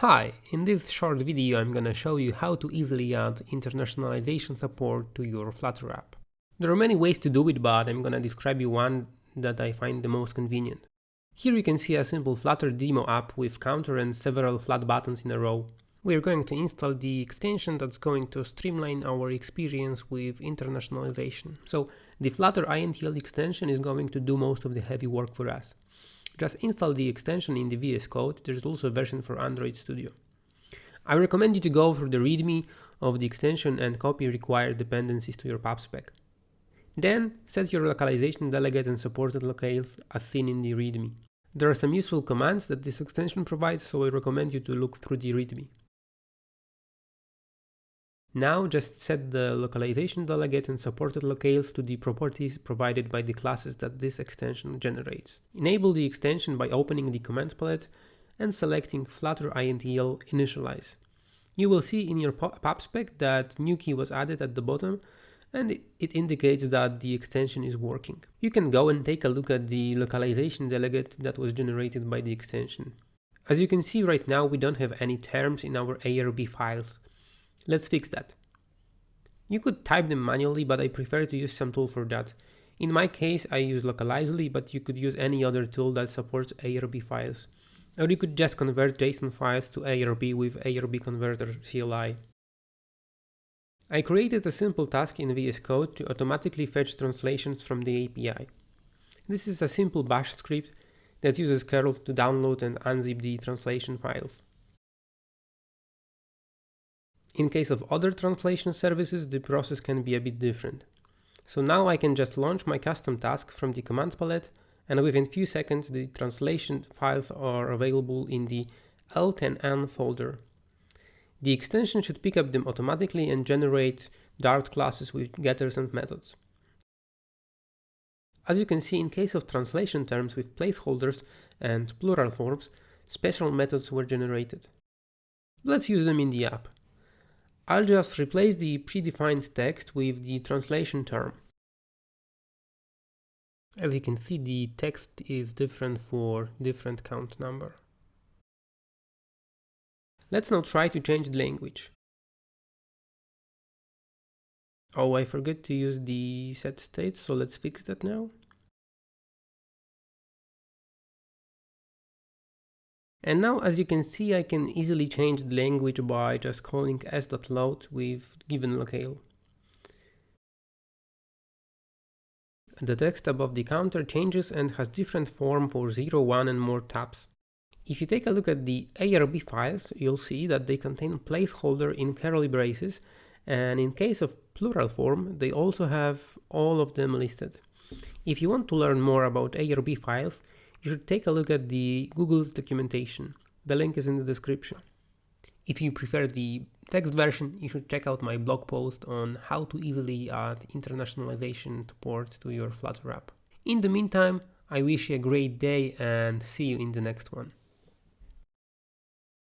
Hi, in this short video I'm gonna show you how to easily add internationalization support to your Flutter app. There are many ways to do it, but I'm gonna describe you one that I find the most convenient. Here you can see a simple Flutter demo app with counter and several flat buttons in a row. We're going to install the extension that's going to streamline our experience with internationalization. So the Flutter INTL extension is going to do most of the heavy work for us. Just install the extension in the VS Code, there's also a version for Android Studio. I recommend you to go through the README of the extension and copy required dependencies to your pubspec. Then set your localization delegate and supported locales as seen in the README. There are some useful commands that this extension provides, so I recommend you to look through the README. Now just set the localization delegate and supported locales to the properties provided by the classes that this extension generates. Enable the extension by opening the command palette and selecting Flutter INTL initialize. You will see in your pubspec that new key was added at the bottom and it indicates that the extension is working. You can go and take a look at the localization delegate that was generated by the extension. As you can see right now we don't have any terms in our ARB files Let's fix that. You could type them manually, but I prefer to use some tool for that. In my case, I use Localizely, but you could use any other tool that supports ARB files. Or you could just convert JSON files to ARB with ARB Converter CLI. I created a simple task in VS Code to automatically fetch translations from the API. This is a simple bash script that uses curl to download and unzip the translation files. In case of other translation services, the process can be a bit different. So now I can just launch my custom task from the command palette and within few seconds the translation files are available in the L10N folder. The extension should pick up them automatically and generate Dart classes with getters and methods. As you can see, in case of translation terms with placeholders and plural forms, special methods were generated. Let's use them in the app. I'll just replace the predefined text with the translation term. As you can see, the text is different for different count number. Let's now try to change the language. Oh, I forgot to use the set state, so let's fix that now. And now as you can see I can easily change the language by just calling s.load with given locale. The text above the counter changes and has different form for 0, 1 and more tabs. If you take a look at the ARB files, you'll see that they contain placeholder in curly braces and in case of plural form, they also have all of them listed. If you want to learn more about ARB files, you should take a look at the Google's documentation. The link is in the description. If you prefer the text version, you should check out my blog post on how to easily add internationalization support to your Flutter app. In the meantime, I wish you a great day and see you in the next one.